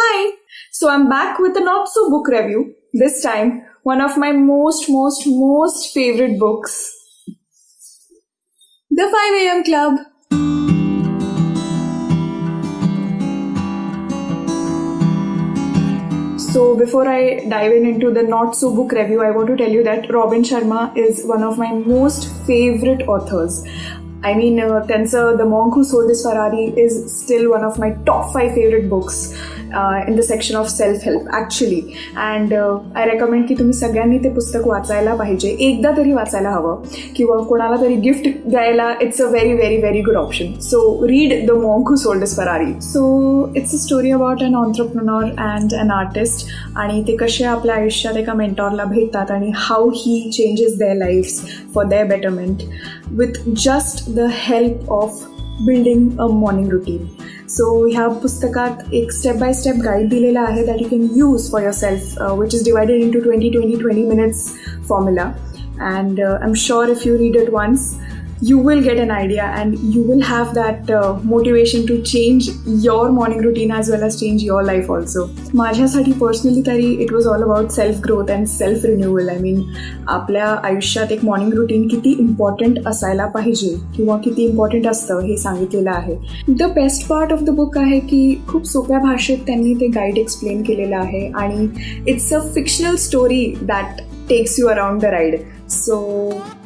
Hi! So I'm back with a not so book review. This time, one of my most, most, most favorite books The 5 AM Club. So before I dive in into the not so book review, I want to tell you that Robin Sharma is one of my most favorite authors. I mean, uh, Tensor, The Monk Who Sold His Ferrari is still one of my top 5 favorite books. In the section of self help actually and I recommend की तुम्ही सगळ्यांनी ते पुस्तक वाचायला पाहिजे. एकदा तरी वाचायला हवं. किंवा कोणाला तरी गिफ्ट द्यायला it's a very very very good option so read the monk who sold his Ferrari so it's a story about an entrepreneur and an artist आणि ते कसे आपल्या आयुष्यात एका मेंटॉरला भेटतात आणि how he changes their lives for their betterment with just the help of building a morning routine सो ह्या पुस्तकात एक स्टेप बाय स्टेप गाईड दिलेला आहे that you can use for yourself which is divided into twenty twenty twenty minutes formula and I am sure if you read it once you will get an idea and you will have that uh, motivation to change your morning routine as well as change your life also. माझ्यासाठी personally तरी it was all about self growth and self renewal I mean आपल्या आयुष्यात एक morning routine किती important असायला पाहिजे किंवा किती इम्पॉर्टंट असतं हे सांगितलेलं आहे. The best part of the book आहे की खूप सोप्या भाषेत त्यांनी ते गाईड एक्सप्लेन केलेलं आहे आणि it's a fictional story that takes you around the ride so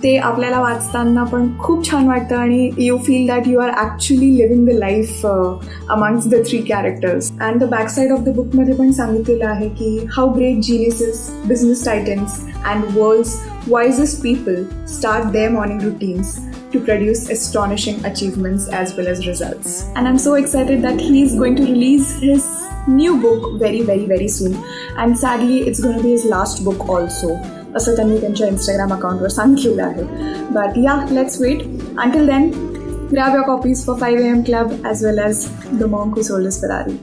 ते आपल्याला वाचताना पण खूप छान वाटतं आणि you feel that you are actually living the life amongst the three characters and the back side of the बुकमध्ये पण सांगितलेलं आहे की how great जिनियसेस business titans and world's वायजेस्ट people start their morning routines to produce astonishing achievements as well as results. And I'm so excited that he is going to release his new book very, very, very soon. And sadly, it's going to be his last book also. असं त्यांनी त्यांच्या Instagram अकाउंटवर सांगितलेलं आहे but या let's wait until then grab your copies for 5 am club as well as the monk who sold his ferrari